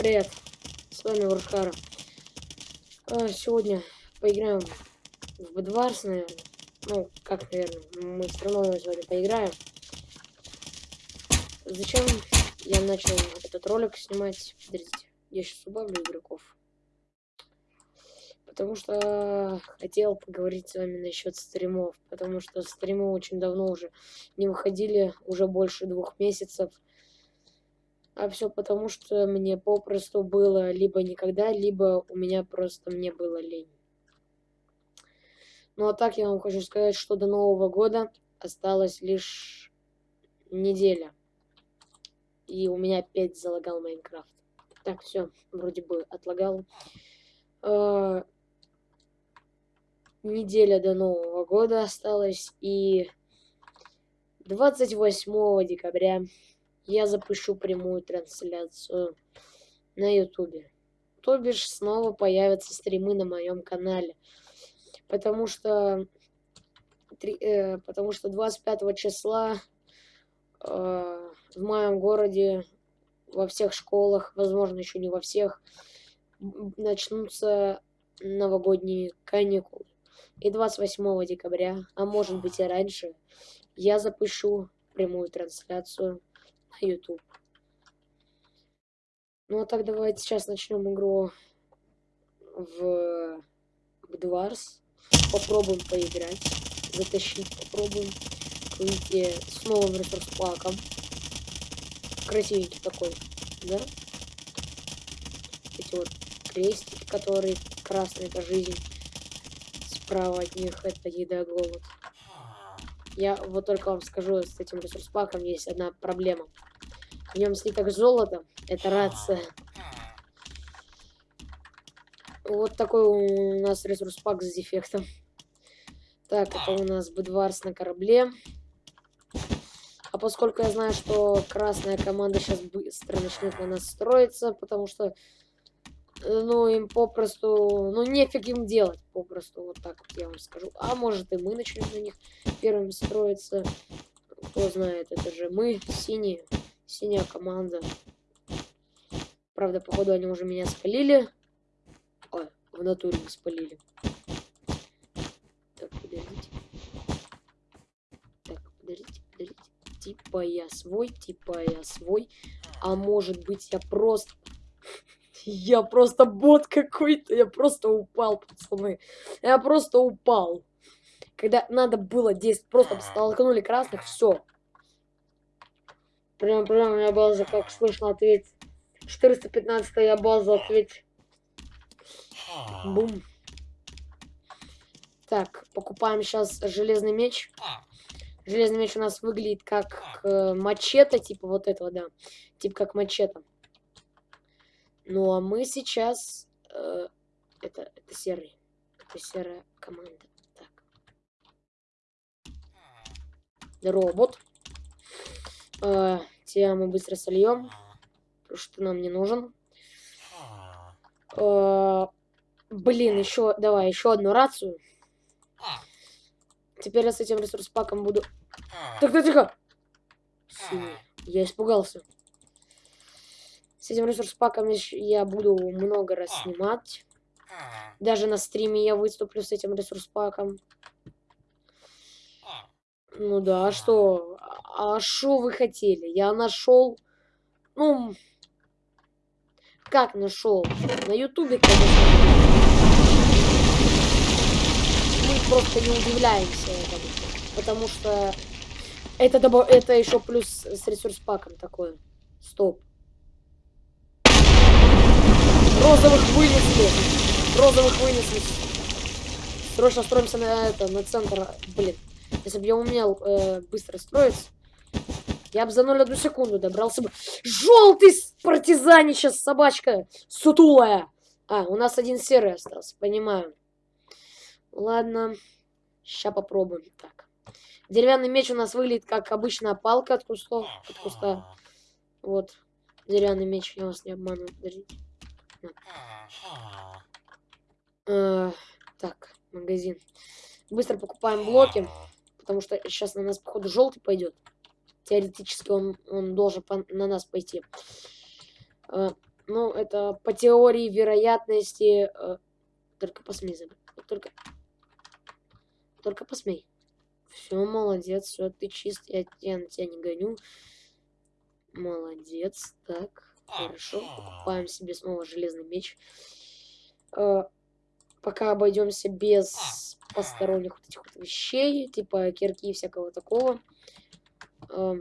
Привет, с вами Вархара. А, сегодня поиграем в Бедварс, наверное. Ну, как, наверное, мы все равно сегодня поиграем. Зачем я начал этот ролик снимать? Подождите, я сейчас убавлю игроков. Потому что хотел поговорить с вами насчет стримов. Потому что стримы очень давно уже не выходили, уже больше двух месяцев. А все потому, что мне попросту было либо никогда, либо у меня просто мне было лень. Ну а так я вам хочу сказать, что до Нового года осталось лишь неделя. И у меня опять залагал Майнкрафт. Так, все, вроде бы отлагал. Э неделя до Нового года осталась. И 28 декабря я запущу прямую трансляцию на ютубе. То бишь снова появятся стримы на моем канале. Потому что, э, потому что 25 числа э, в моем городе во всех школах, возможно, еще не во всех, начнутся новогодние каникулы. И 28 декабря, а может быть и раньше, я запущу прямую трансляцию YouTube. Ну а так давайте сейчас начнем игру в Бдварс. Попробуем поиграть. Затащить попробуем. Выйти с новым ресурс-паком. Красивенький такой, да? Эти вот крестики, которые красные, это жизнь. Справа от них это еда, голод. Я вот только вам скажу, с этим ресурс-паком есть одна проблема. В нем слиток золота. Это рация. Вот такой у нас ресурс-пак с дефектом. Так, это у нас Бедварс на корабле. А поскольку я знаю, что красная команда сейчас быстро начнет на нас строиться, потому что ну, им попросту, ну, нефиг им делать, попросту, вот так вот я вам скажу. А может и мы начнем на них первым строиться. Кто знает, это же мы, синие, синяя команда. Правда, походу, они уже меня спалили. Ой, в натуре не спалили. Так, подождите. Так, подождите, подождите. Типа я свой, типа я свой. А может быть, я просто я просто бот какой-то, я просто упал, пацаны. Я просто упал. Когда надо было действовать, просто столкнули красных, все. Прям, прям, я база, как слышно, ответить. 415 я база, ответь. Бум. Так, покупаем сейчас железный меч. Железный меч у нас выглядит как э, мачете, типа вот этого, да. Типа как мачете. Ну а мы сейчас... Э, это, это серый. Это серая команда. Так. Робот. Э, тебя мы быстро сольем. Потому что нам не нужен. Э, блин, еще... Давай, еще одну рацию. Теперь я с этим ресурс-паком буду... Так, тихо! Синий. Я испугался. С этим ресурс-паком я буду много раз снимать. Даже на стриме я выступлю с этим ресурс-паком. Ну да, а что? А что вы хотели? Я нашел... Ну... Как нашел? На ютубе, конечно. Мы просто не удивляемся этому. Потому что... Это, это еще плюс с ресурс-паком такое. Стоп. Розовых вынесли. Розовых вынесли. Срочно строимся на это, на центр. Блин. Если бы я умел э, быстро строиться, я бы за 0,1 секунду добрался бы. Желтый партизанище, собачка сутулая. А, у нас один серый остался, понимаю. Ладно, сейчас попробуем. Так. Деревянный меч у нас выглядит как обычная палка от кустов, от куста. Вот, деревянный меч, я вас не подождите. Э, так, магазин. Быстро покупаем блоки, потому что сейчас на нас, походу, желтый пойдет. Теоретически он, он должен по, на нас пойти. Э, Ну, это по теории вероятности... Э, только посмей забыть. Только... Только посмей. Все, молодец, все, ты чист, я, я на тебя не гоню. Молодец, так, хорошо. Покупаем себе снова железный меч. Э, пока обойдемся без посторонних вот этих вот вещей, типа кирки и всякого такого. Э,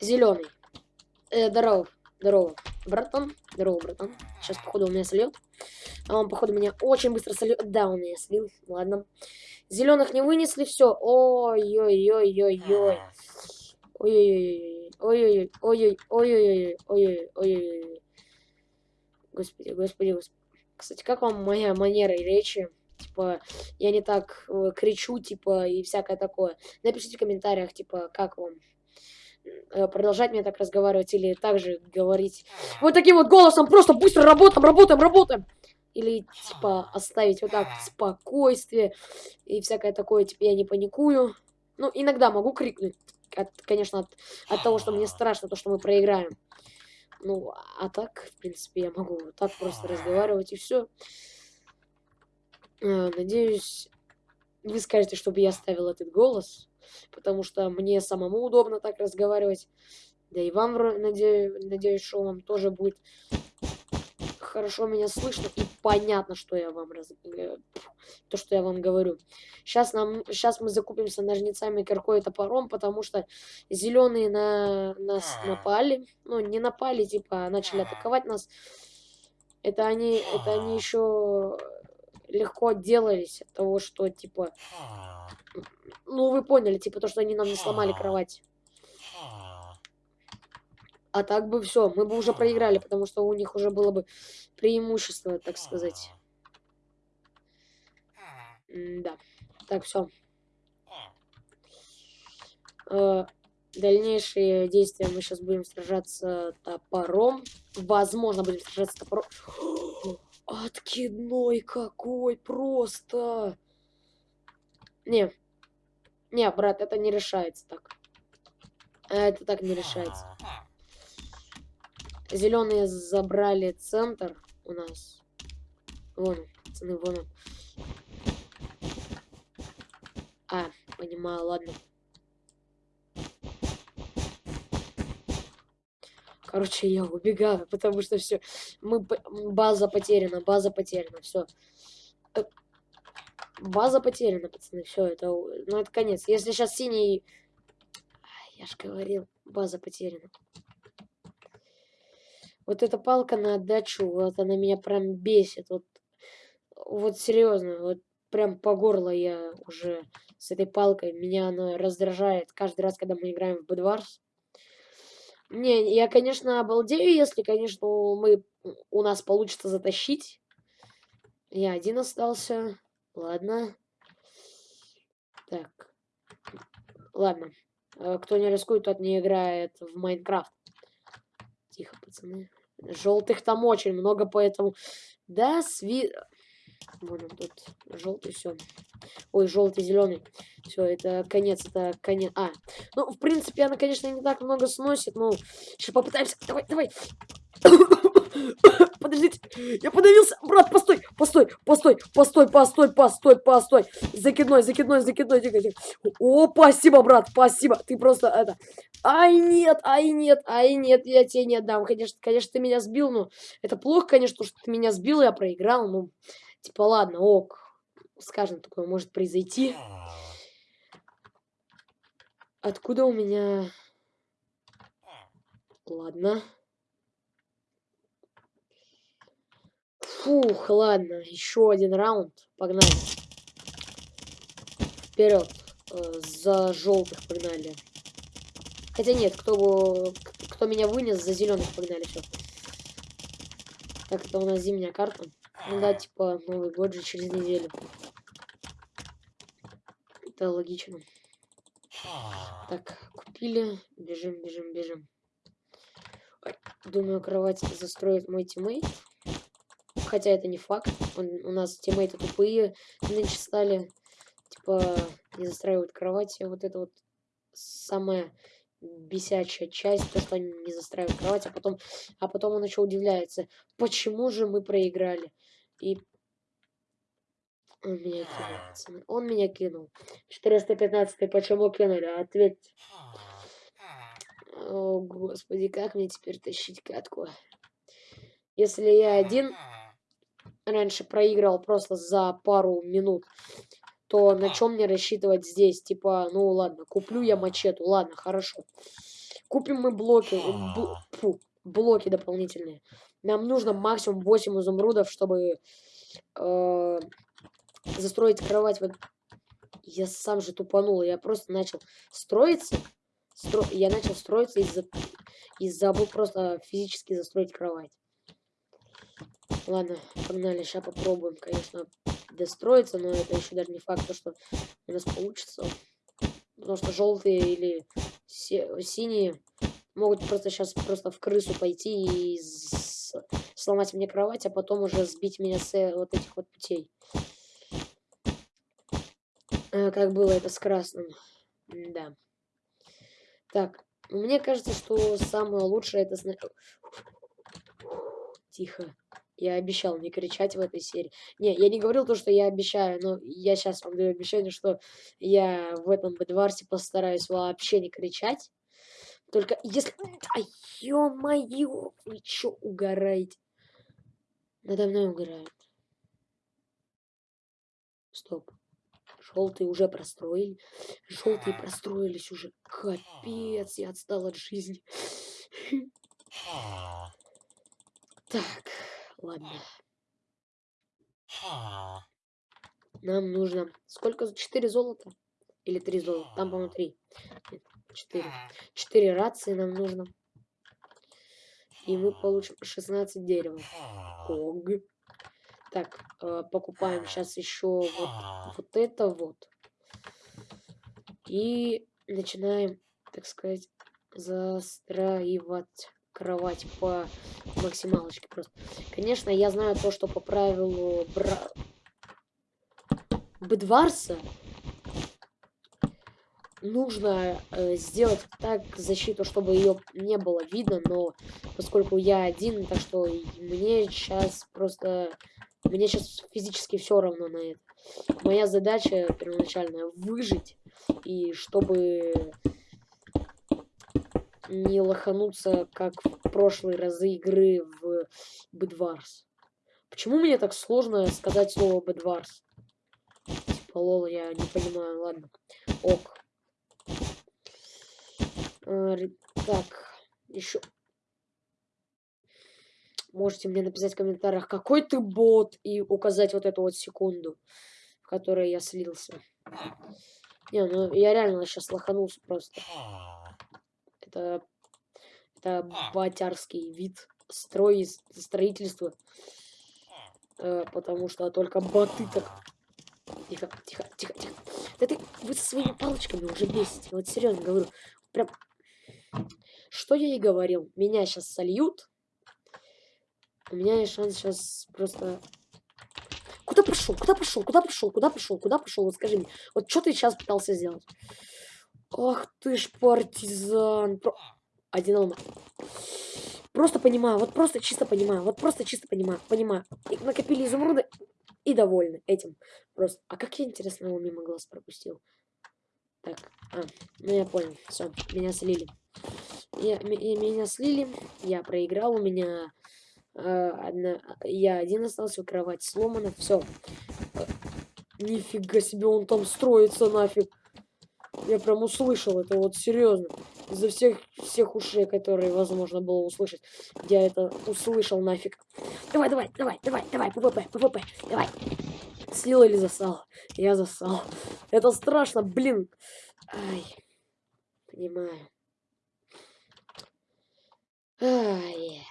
зеленый. Э, здорово, здорово, братан. Здорово, братан. Сейчас, походу, у меня сольет. А он, походу, меня очень быстро сольет. Да, он меня слил. Ладно. Зеленых не вынесли, все. Ой-ой-ой-ой-ой. Ой-ой-ой. Ой-ой-ой. Ой-ой-ой. Ой-ой-ой. Ой-ой-ой. Господи, господи, господи. Кстати, как вам моя манера речи? Типа, я не так э, кричу, типа, и всякое такое. Напишите в комментариях, типа, как вам э, продолжать мне так разговаривать или также говорить вот таким вот голосом, просто быстро работаем, работаем, работаем. Или, типа, оставить вот так спокойствие и всякое такое, типа, я не паникую. Ну, иногда могу крикнуть, от, конечно, от, от того, что мне страшно, то, что мы проиграем. Ну, а так, в принципе, я могу вот так просто разговаривать и все. А, надеюсь, вы скажете, чтобы я оставил этот голос, потому что мне самому удобно так разговаривать. Да и вам, надеюсь, надеюсь, что вам тоже будет хорошо меня слышно и понятно, что я вам раз... Э, то, что я вам говорю. Сейчас нам, сейчас мы закупимся ножницами, киркой и топором, потому что зеленые на нас напали, ну не напали, типа а начали атаковать нас. Это они, это они еще легко отделались от того, что типа, ну вы поняли, типа то, что они нам не сломали кровать. А так бы все, мы бы уже проиграли, потому что у них уже было бы преимущество, так сказать. Да. Так, все. Э, дальнейшие действия мы сейчас будем сражаться топором. Возможно, будем сражаться топором. Откидной какой просто. Не. Не, брат, это не решается так. Это так не решается. Зеленые забрали центр у нас. Вон он, пацаны, вон он. А, понимаю, ладно. Короче, я убегаю, потому что все. Мы база потеряна, база потеряна, все. Э, база потеряна, пацаны, все, это, ну это конец. Если сейчас синий, я же говорил, база потеряна. Вот эта палка на отдачу, вот она меня прям бесит. Вот, вот серьезно, вот прям по горло я уже с этой палкой. Меня она раздражает каждый раз, когда мы играем в Бэдварс. Не, я, конечно, обалдею, если, конечно, мы, у нас получится затащить. Я один остался. Ладно. Так. Ладно. Э, кто не рискует, тот не играет в Майнкрафт. Тихо, пацаны. Желтых там очень много, поэтому... Да, сви... Он тут. Желтый, все. Ой, желтый, зеленый. Все, это конец, это конец. А, ну, в принципе, она, конечно, не так много сносит, но еще попытаемся. Давай, давай. Подождите, я подавился. Брат, постой, постой, постой, постой, постой, постой, постой. Закидной, закидной, закидной. Тихо, тихо. О, спасибо, брат, спасибо. Ты просто это... Ай, нет, ай, нет, ай, нет, я тебе не отдам. Конечно, конечно, ты меня сбил, но это плохо, конечно, что ты меня сбил, я проиграл. Ну, типа, ладно, ок. Скажем, такое может произойти. Откуда у меня... Ладно. Фух, ладно, еще один раунд. Погнали. Вперед. Э, за желтых погнали. Хотя нет, кто, кто меня вынес, за зеленых погнали. Все. Так, это у нас зимняя карта. Ну да, типа, Новый год же через неделю. Это логично. Так, купили. Бежим, бежим, бежим. Думаю, кровать застроит мой тиммейт. Хотя это не факт. Он, у нас тиммейты тупые нынче стали. Типа, не застраивают кровати. Вот это вот самое бесячая часть, то, что они не застраивают кровать, а потом, а потом он еще удивляется, почему же мы проиграли. И он меня кинул, пацаны. Он меня кинул. 415 почему кинули? Ответьте. О, господи, как мне теперь тащить катку? Если я один раньше проиграл просто за пару минут, то на чем мне рассчитывать здесь? Типа, ну ладно, куплю я мачету, ладно, хорошо. Купим мы блоки, бл фу, блоки дополнительные. Нам нужно максимум 8 изумрудов, чтобы э, застроить кровать. Вот я сам же тупанул, я просто начал строиться. Стро... Я начал строиться из-за и забыл просто физически застроить кровать. Ладно, погнали, сейчас попробуем, конечно, достроиться, но это еще даже не факт, что у нас получится. Потому что желтые или синие могут просто сейчас просто в крысу пойти и сломать мне кровать, а потом уже сбить меня с э, вот этих вот путей. Э, как было это с красным. Да. Так, мне кажется, что самое лучшее это... Тихо. Я обещал не кричать в этой серии. Не, я не говорил то, что я обещаю, но я сейчас вам даю обещание, что я в этом бедварсе постараюсь вообще не кричать. Только если... А, ё-моё, вы чё угораете? Надо мной угорают. Стоп. Желтые уже простроили. Желтые простроились уже. Капец, я отстал от жизни. Так. Ладно. Нам нужно... Сколько? Четыре золота? Или три золота? Там, по-моему, три. четыре. Четыре рации нам нужно. И мы получим 16 дерева. Ог. Так, э, покупаем сейчас еще вот, вот это вот. И начинаем, так сказать, застраивать кровать по максималочке просто. Конечно, я знаю то, что по правилу бра... Бедварса нужно э, сделать так защиту, чтобы ее не было видно, но поскольку я один, так что мне сейчас просто... Мне сейчас физически все равно на это. Моя задача первоначальная выжить, и чтобы не лохануться, как в прошлые разы игры в Бедварс. Почему мне так сложно сказать слово Бедварс? Типа, лол, я не понимаю, ладно. Ок. А, так, еще... Можете мне написать в комментариях, какой ты бот, и указать вот эту вот секунду, в которой я слился. Не, ну я реально сейчас лоханулся просто. Это, это а. батярский вид строй, строительства. Э, потому что только боты так... Тихо, тихо, тихо, тихо. Да ты, вы со своими палочками уже бесите. Вот серьезно говорю. Прям... Что я и говорил. Меня сейчас сольют. У меня есть шанс сейчас просто... Куда пошел? Куда пошел? Куда пошел? Куда пошел? Куда пошел? Вот скажи мне. Вот что ты сейчас пытался сделать? Ах ты ж партизан. Один алма. Просто понимаю, вот просто чисто понимаю, вот просто чисто понимаю, понимаю. И накопили изумруды и довольны этим. Просто. А как я, интересно, его мимо глаз пропустил? Так, а, ну я понял, все, меня слили. Я, меня слили, я проиграл, у меня э, одна, я один остался, кровать сломана, все. Э, нифига себе, он там строится нафиг. Я прям услышал это, вот серьезно. Из-за всех, всех ушей, которые возможно было услышать. Я это услышал нафиг. Давай, давай, давай, давай, давай, ПВП, ПВП, давай. Слил или зассал? Я зассал. Это страшно, блин. Ай. Понимаю. Ай.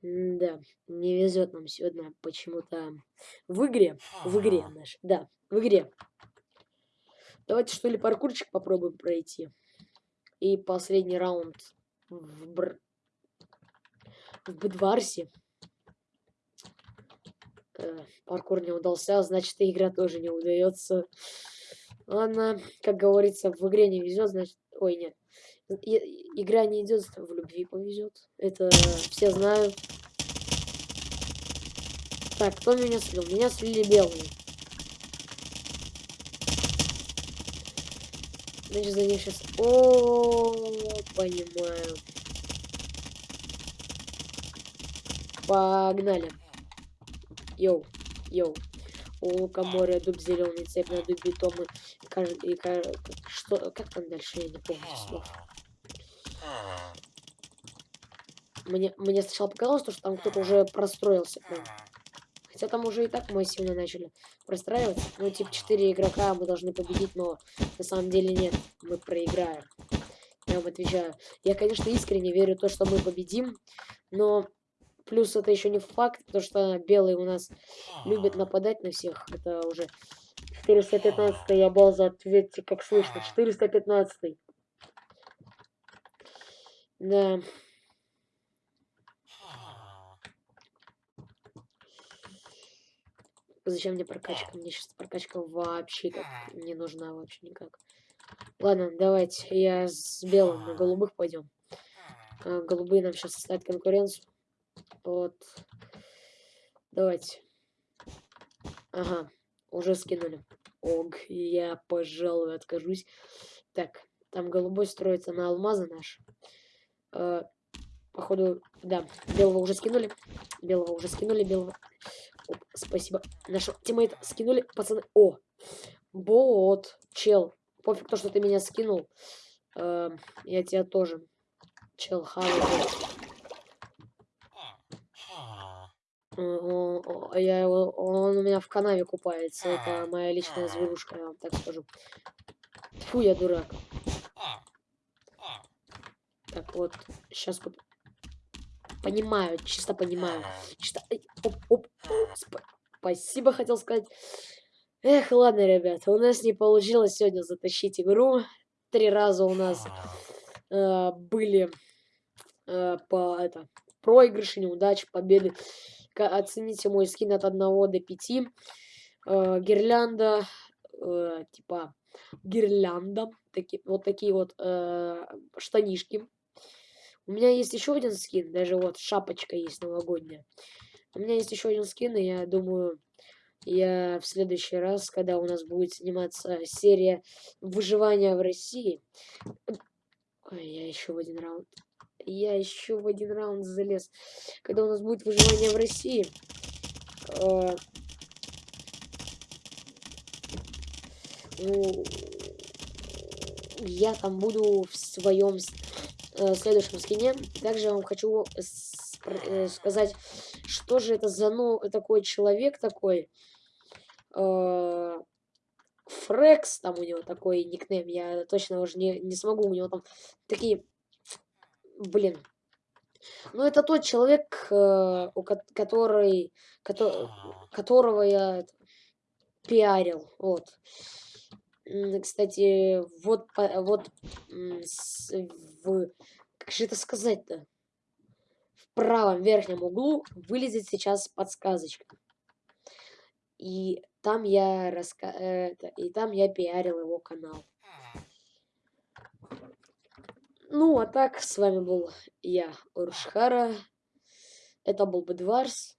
Да, не везет нам сегодня почему-то в игре. В игре наш. Да, в игре. Давайте что ли паркурчик попробуем пройти. И последний раунд в, Бр... в Бедварсе. Э, паркур не удался, значит и игра тоже не удается. Ладно, как говорится, в игре не везет, значит... Ой, нет. И- игра не идет, в любви повезет. Это все знают. Так, кто меня слил? Меня слили белые. Значит, за них сейчас... О, понимаю. Погнали. Йоу, йоу. У лука море, дуб зеленый, цепь на дубе, томы. Каждый, что, как там дальше, я не помню слов. Мне, мне сначала показалось, что там кто-то уже простроился. Хотя там уже и так массивно начали простраиваться. Ну, типа, 4 игрока мы должны победить, но на самом деле нет, мы проиграем. Я вам отвечаю. Я, конечно, искренне верю в то, что мы победим, но плюс это еще не факт, потому что белые у нас любят нападать на всех. Это уже 415 я база, ответьте, как слышно. 415 -й. Да. Зачем мне прокачка? Мне сейчас прокачка вообще как не нужна вообще никак. Ладно, давайте я с белым на голубых пойдем. А, голубые нам сейчас составят конкуренцию. Вот. Давайте. Ага, уже скинули. Ог, я, пожалуй, откажусь. Так, там голубой строится на алмазы наш. Э, походу, да, белого уже скинули. Белого уже скинули, белого. Спасибо. Нашего тиммейта скинули, пацаны. О, бот, чел. Пофиг то, что ты меня скинул. Э, я тебя тоже. Чел, хавай. Я его, он у меня в канаве купается. Это моя личная зверушка, я вам так скажу. Фу, я дурак. Так, вот, сейчас куп... Понимаю, чисто понимаю. Чисто... Оп, оп, сп... Спасибо, хотел сказать. Эх, ладно, ребята, у нас не получилось сегодня затащить игру. Три раза у нас э, были э, по это проигрыши, неудачи, победы. Оцените мой скин от 1 до 5. Э, гирлянда, э, типа гирлянда, такие, вот такие вот э, штанишки. У меня есть еще один скин, даже вот шапочка есть новогодняя. У меня есть еще один скин, и я думаю, я в следующий раз, когда у нас будет сниматься серия выживания в России... Ой, я еще в один раунд. Я еще в один раунд залез. Когда у нас будет выживание в России... Э, ну, я там буду в своем э, следующем скине. Также я вам хочу э, сказать, что же это за ну, такой человек такой. Э, Фрекс, там у него такой никнейм, я точно уже не, не смогу, у него там такие, блин. Ну, это тот человек, э, у который, который, которого я пиарил, вот. Кстати, вот, вот в, как же это сказать-то? В правом верхнем углу вылезет сейчас подсказочка. И там я раска... это, и там я пиарил его канал. Ну, а так, с вами был я, Уршхара. Это был Бедварс.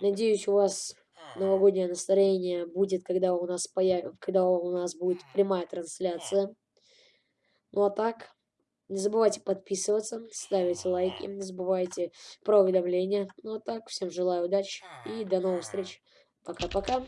Надеюсь, у вас новогоднее настроение будет, когда у нас появ... когда у нас будет прямая трансляция. Ну а так, не забывайте подписываться, ставить лайки, не забывайте про уведомления. Ну а так, всем желаю удачи и до новых встреч. Пока-пока.